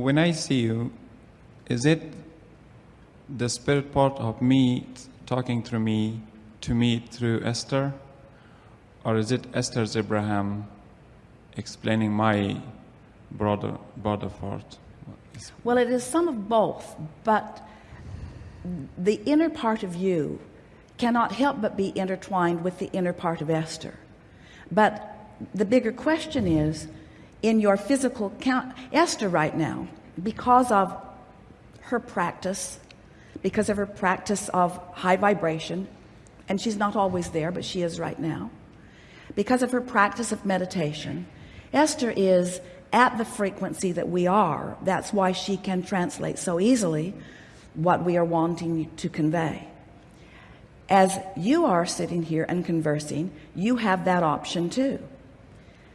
when I see you, is it the spirit part of me talking through me to me through Esther? Or is it Esther's Abraham explaining my broader, broader part? Well, it is some of both, but the inner part of you cannot help but be intertwined with the inner part of Esther. But the bigger question is in your physical count, Esther right now, because of her practice, because of her practice of high vibration, and she's not always there, but she is right now, because of her practice of meditation, Esther is at the frequency that we are. That's why she can translate so easily what we are wanting to convey. As you are sitting here and conversing, you have that option too.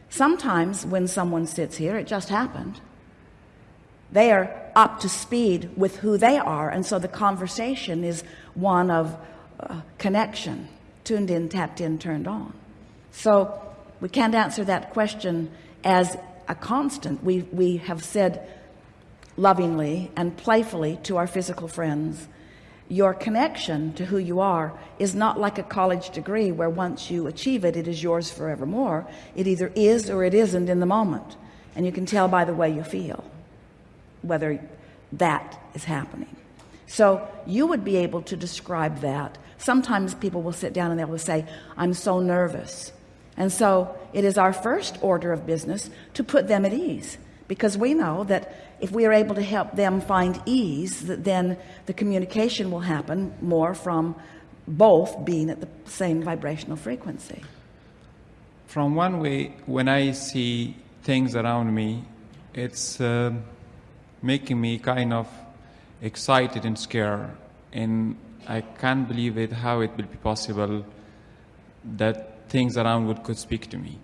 Sometimes when someone sits here, it just happened. They are up to speed with who they are, and so the conversation is one of uh, connection, tuned in, tapped in, turned on. So we can't answer that question as a constant. We, we have said lovingly and playfully to our physical friends, your connection to who you are is not like a college degree where once you achieve it, it is yours forevermore. It either is or it isn't in the moment. And you can tell by the way you feel whether that is happening. So you would be able to describe that. Sometimes people will sit down and they will say, I'm so nervous. And so it is our first order of business to put them at ease because we know that if we are able to help them find ease, then the communication will happen more from both being at the same vibrational frequency. From one way, when I see things around me, it's uh, making me kind of excited and scared. And I can't believe it, how it will be possible that things around would could speak to me.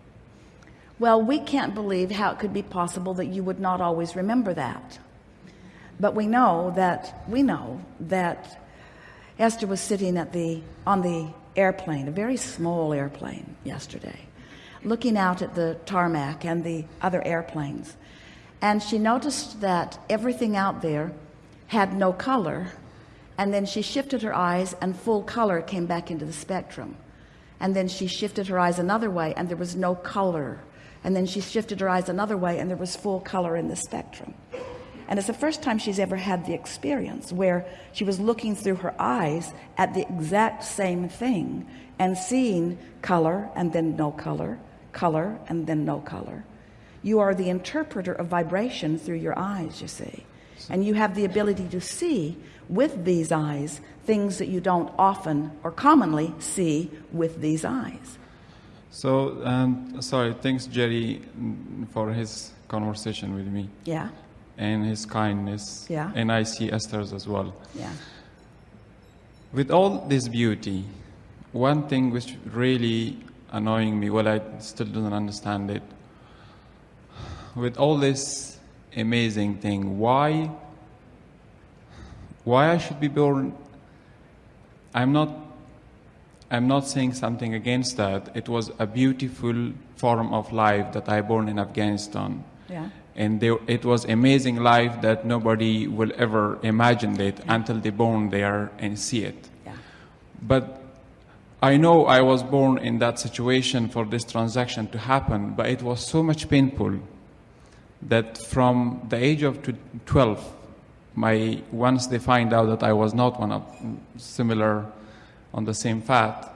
Well, we can't believe how it could be possible that you would not always remember that. But we know that we know that Esther was sitting at the on the airplane, a very small airplane yesterday, looking out at the tarmac and the other airplanes. And she noticed that everything out there had no color. And then she shifted her eyes and full color came back into the spectrum. And then she shifted her eyes another way and there was no color and then she shifted her eyes another way and there was full color in the spectrum. And it's the first time she's ever had the experience where she was looking through her eyes at the exact same thing and seeing color and then no color color and then no color. You are the interpreter of vibration through your eyes you see. And you have the ability to see with these eyes things that you don't often or commonly see with these eyes so, um, sorry, thanks Jerry for his conversation with me. Yeah. And his kindness. Yeah. And I see Esther's as well. Yeah. With all this beauty, one thing which really annoying me, well, I still don't understand it. With all this amazing thing, why, why I should be born? I'm not I'm not saying something against that. It was a beautiful form of life that I born in Afghanistan. Yeah. And there, it was amazing life that nobody will ever imagine it yeah. until they born there and see it. Yeah. But I know I was born in that situation for this transaction to happen, but it was so much painful that from the age of 12, my, once they find out that I was not one of mm, similar on the same fat.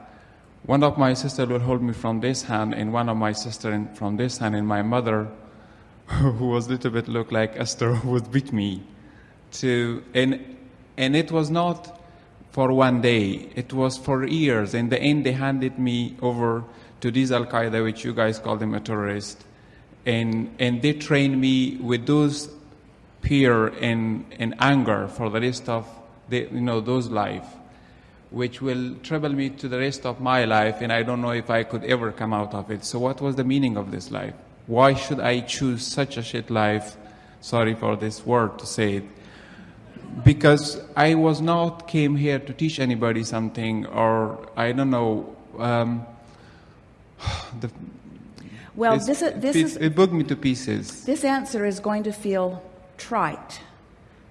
One of my sister will hold me from this hand, and one of my sister from this hand, and my mother, who was a little bit look like Esther, would beat me. To and and it was not for one day; it was for years. In the end, they handed me over to these Al Qaeda, which you guys call them a terrorist, and and they trained me with those fear and, and anger for the rest of the, you know those life which will trouble me to the rest of my life, and I don't know if I could ever come out of it. So, what was the meaning of this life? Why should I choose such a shit life? Sorry for this word to say it. Because I was not came here to teach anybody something, or I don't know. Um, the, well, this, this it, is it booked me to pieces. This answer is going to feel trite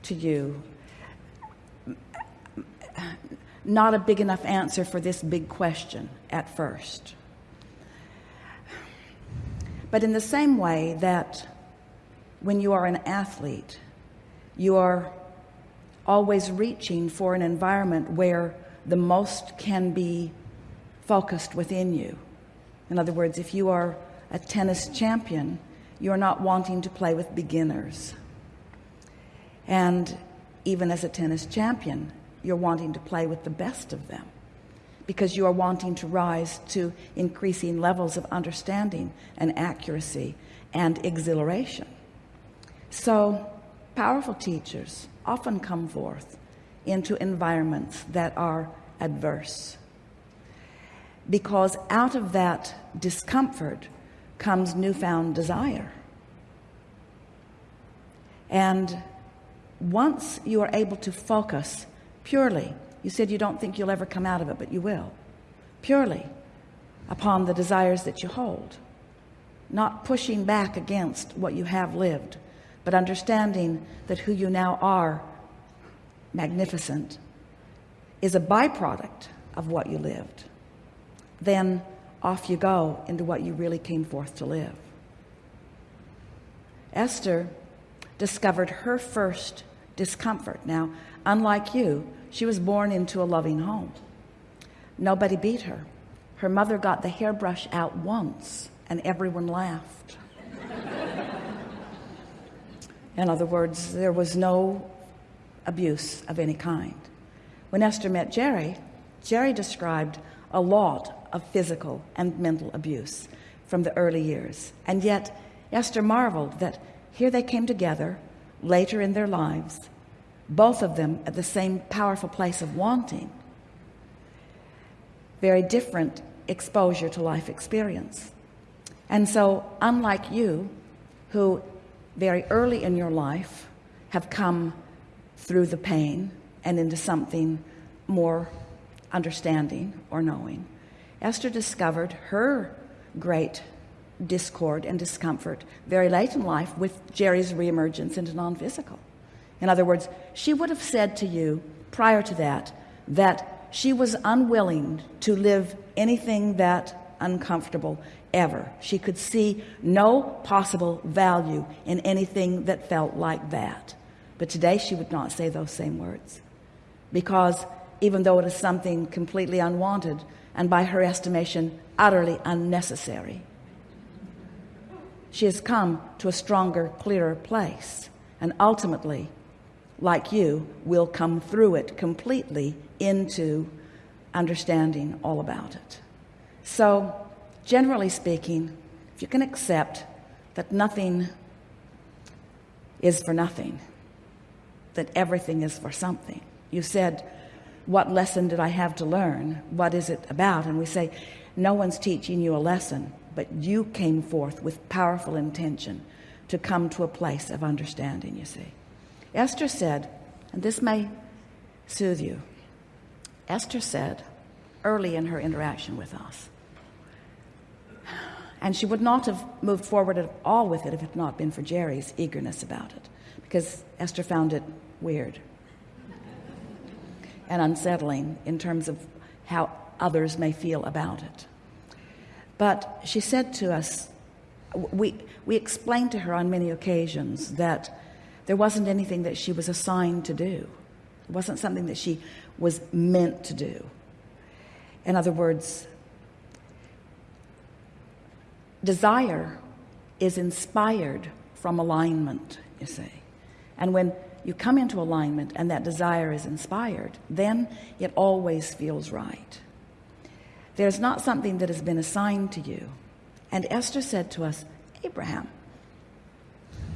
to you, not a big enough answer for this big question at first. But in the same way that when you are an athlete, you are always reaching for an environment where the most can be focused within you. In other words, if you are a tennis champion, you're not wanting to play with beginners. And even as a tennis champion, you're wanting to play with the best of them because you are wanting to rise to increasing levels of understanding and accuracy and exhilaration. So, powerful teachers often come forth into environments that are adverse because out of that discomfort comes newfound desire. And once you are able to focus purely, you said you don't think you'll ever come out of it, but you will, purely upon the desires that you hold, not pushing back against what you have lived, but understanding that who you now are, magnificent, is a byproduct of what you lived, then off you go into what you really came forth to live. Esther discovered her first discomfort. Now, unlike you, she was born into a loving home. Nobody beat her. Her mother got the hairbrush out once and everyone laughed. In other words, there was no abuse of any kind. When Esther met Jerry, Jerry described a lot of physical and mental abuse from the early years. And yet, Esther marveled that here they came together later in their lives, both of them at the same powerful place of wanting. Very different exposure to life experience. And so, unlike you, who very early in your life have come through the pain and into something more understanding or knowing, Esther discovered her great discord and discomfort very late in life with Jerry's reemergence into non-physical. In other words, she would have said to you prior to that that she was unwilling to live anything that uncomfortable ever. She could see no possible value in anything that felt like that. But today she would not say those same words because even though it is something completely unwanted and by her estimation utterly unnecessary she has come to a stronger clearer place and ultimately like you will come through it completely into understanding all about it. So generally speaking if you can accept that nothing is for nothing that everything is for something you said what lesson did I have to learn? What is it about? And we say no one's teaching you a lesson but you came forth with powerful intention to come to a place of understanding you see Esther said and this may soothe you Esther said early in her interaction with us and she would not have moved forward at all with it if it had not been for Jerry's eagerness about it because Esther found it weird and unsettling in terms of how others may feel about it. But she said to us we we explained to her on many occasions that there wasn't anything that she was assigned to do. It wasn't something that she was meant to do. In other words desire is inspired from alignment you see. And when you come into alignment and that desire is inspired then it always feels right. There's not something that has been assigned to you. And Esther said to us Abraham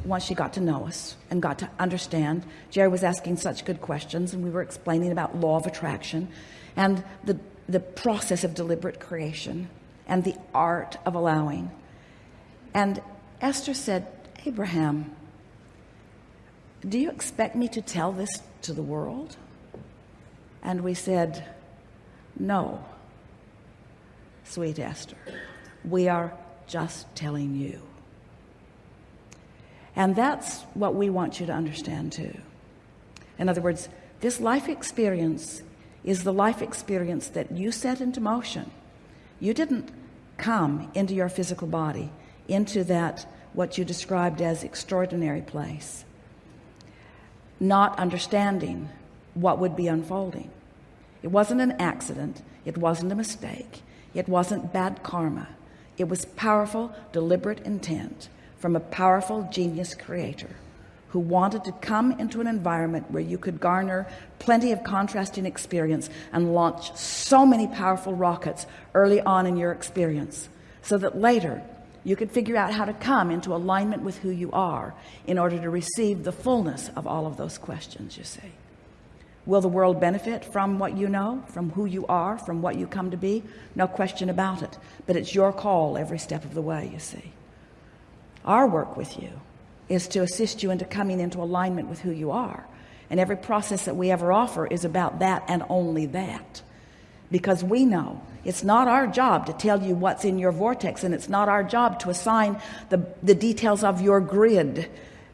once she got to know us and got to understand. Jerry was asking such good questions and we were explaining about law of attraction and the the process of deliberate creation and the art of allowing. And Esther said Abraham do you expect me to tell this to the world? And we said no sweet Esther. We are just telling you And that's what we want you to understand too. In other words, this life experience is the life experience that you set into motion. You didn't come into your physical body, into that what you described as extraordinary place, not understanding what would be unfolding. It wasn't an accident, it wasn't a mistake, it wasn't bad karma. It was powerful, deliberate intent from a powerful genius creator who wanted to come into an environment where you could garner plenty of contrasting experience and launch so many powerful rockets early on in your experience so that later you could figure out how to come into alignment with who you are in order to receive the fullness of all of those questions you see. Will the world benefit from what you know from who you are from what you come to be? No question about it. But it's your call every step of the way you see our work with you is to assist you into coming into alignment with who you are. And every process that we ever offer is about that and only that. Because we know it's not our job to tell you what's in your vortex and it's not our job to assign the, the details of your grid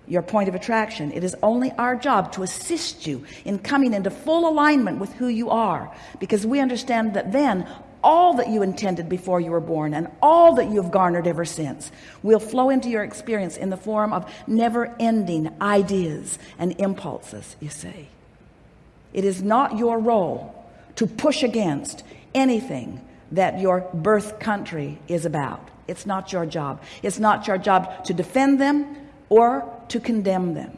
your point of attraction. It is only our job to assist you in coming into full alignment with who you are. Because we understand that then all that you intended before you were born and all that you have garnered ever since will flow into your experience in the form of never-ending ideas and impulses you see. It is not your role to push against anything that your birth country is about. It's not your job. It's not your job to defend them or to condemn them.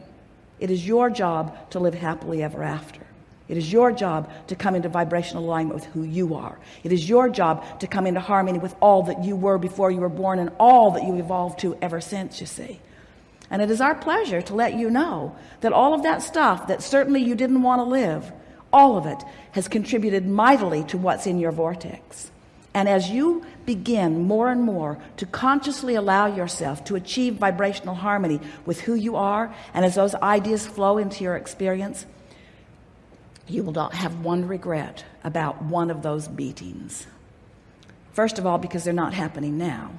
It is your job to live happily ever after it is your job to come into vibrational alignment with who you are. It is your job to come into harmony with all that you were before you were born and all that you evolved to ever since, you see. And it is our pleasure to let you know that all of that stuff that certainly you didn't want to live, all of it has contributed mightily to what's in your vortex. And as you begin more and more to consciously allow yourself to achieve vibrational harmony with who you are, and as those ideas flow into your experience, you will not have one regret about one of those beatings. First of all because they're not happening now.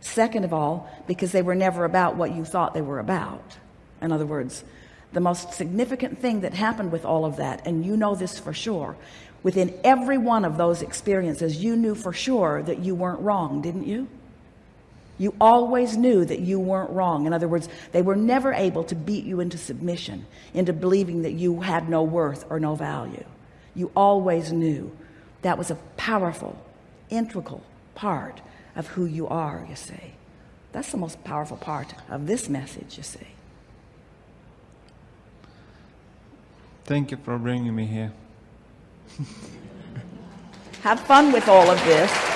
Second of all because they were never about what you thought they were about. In other words the most significant thing that happened with all of that and you know this for sure within every one of those experiences you knew for sure that you weren't wrong didn't you you always knew that you weren't wrong. In other words they were never able to beat you into submission into believing that you had no worth or no value. You always knew. That was a powerful integral part of who you are you see. That's the most powerful part of this message you see. Thank you for bringing me here. have fun with all of this